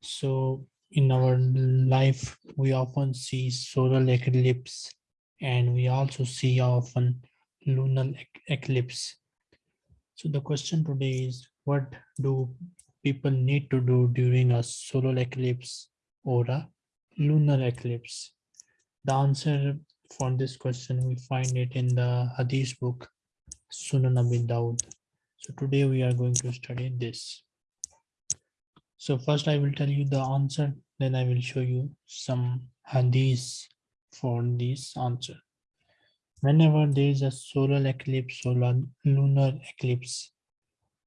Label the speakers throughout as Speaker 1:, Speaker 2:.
Speaker 1: So in our life we often see solar eclipse and we also see often lunar eclipse. So the question today is what do people need to do during a solar eclipse or a lunar eclipse? The answer for this question we find it in the hadith book Sunan Abi Dawud. So today we are going to study this. So first I will tell you the answer, then I will show you some hadiths for this answer. Whenever there is a solar eclipse or lunar eclipse,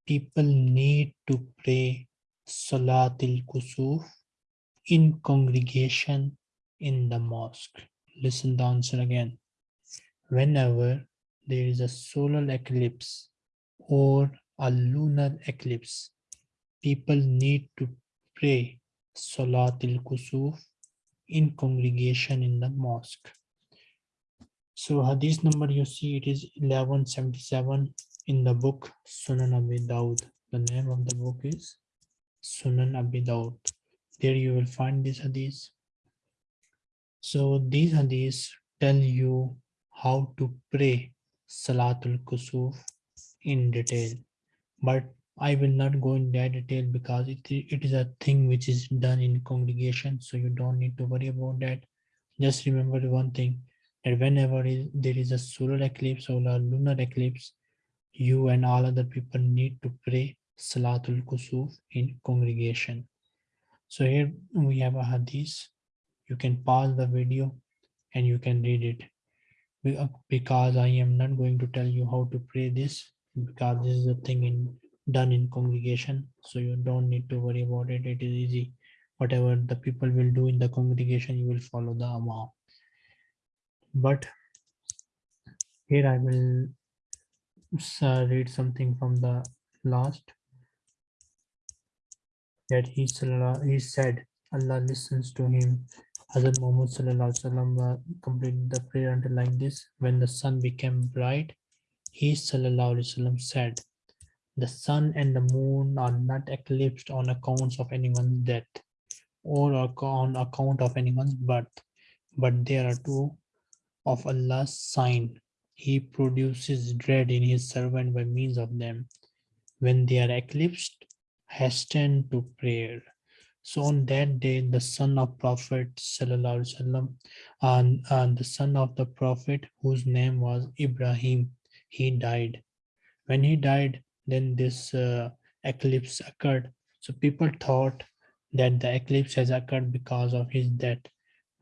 Speaker 1: people need to pray Salatul Kusuf in congregation in the mosque. Listen the answer again. Whenever there is a solar eclipse or a lunar eclipse, people need to pray Salatul Kusuf in congregation in the mosque. So hadith number you see it is 1177 in the book Sunan Abi Dawud. The name of the book is Sunan Abi Dawud. There you will find this hadith. So these hadiths tell you how to pray Salatul Kusuf in detail. But I will not go in that detail because it, it is a thing which is done in congregation. So you don't need to worry about that. Just remember one thing that whenever there is a solar eclipse or a lunar eclipse, you and all other people need to pray Salatul Kusuf in congregation. So here we have a hadith. You can pause the video and you can read it. Uh, because I am not going to tell you how to pray this because this is a thing in done in congregation so you don't need to worry about it. It is easy. Whatever the people will do in the congregation you will follow the imam but here I will uh, read something from the last. That he, he said Allah listens to him Hazrat Muhammad sallam, completed the prayer until like this. When the sun became bright, he sallam, said, The sun and the moon are not eclipsed on accounts of anyone's death or on account of anyone's birth, but there are two of Allah's sign. He produces dread in his servant by means of them. When they are eclipsed, hasten to prayer. So on that day, the son of Prophet Sallallahu and, and the son of the Prophet whose name was Ibrahim, he died. When he died, then this uh, eclipse occurred. So people thought that the eclipse has occurred because of his death.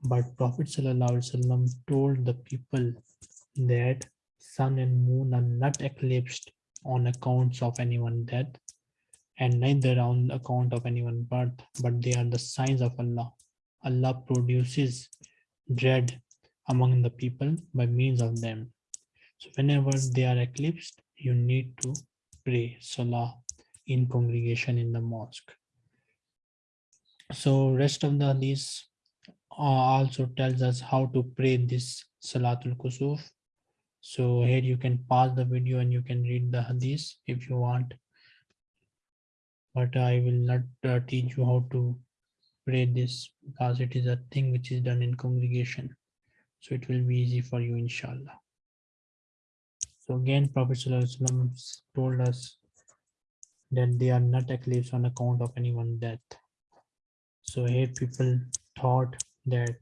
Speaker 1: But Prophet Sallallahu told the people that sun and moon are not eclipsed on accounts of anyone's death and neither on account of anyone birth, but they are the signs of Allah. Allah produces dread among the people by means of them. So whenever they are eclipsed, you need to pray Salah in congregation in the mosque. So rest of the hadith uh, also tells us how to pray this Salatul Kusuf. So here you can pause the video and you can read the hadith if you want but I will not uh, teach you how to pray this because it is a thing which is done in congregation. So it will be easy for you, inshallah. So again, Prophet told us that they are not eclipse on account of anyone's death. So here people thought that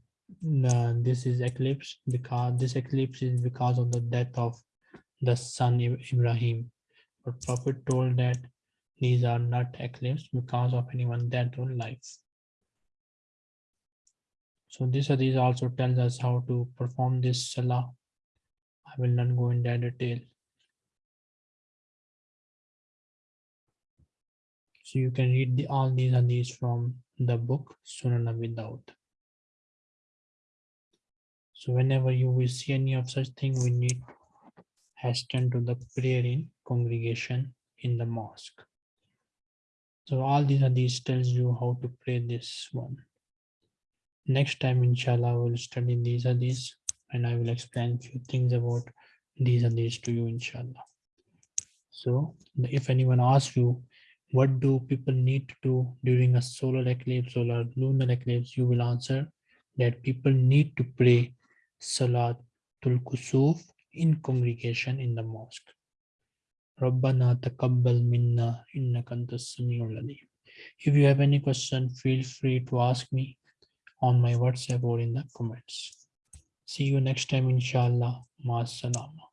Speaker 1: uh, this is eclipse because this eclipse is because of the death of the son Ibrahim. But Prophet told that these are not eclipsed because of anyone that own life. So this these also tells us how to perform this salah. I will not go in that detail. So you can read the, all these hadiths from the book Sunan Dawud. So whenever you will see any of such thing, we need hasten to the prayer in congregation in the mosque. So all these are these tells you how to play this one. Next time, inshallah, I will study these are these and I will explain a few things about these are these to you, inshallah. So if anyone asks you, what do people need to do during a solar eclipse or lunar eclipse, you will answer that people need to pray Salatul Kusuf in congregation in the mosque. Rabbana taqabbal minna innaka antas samiul alim. If you have any question, feel free to ask me on my WhatsApp or in the comments. See you next time, inshallah. Ma salama.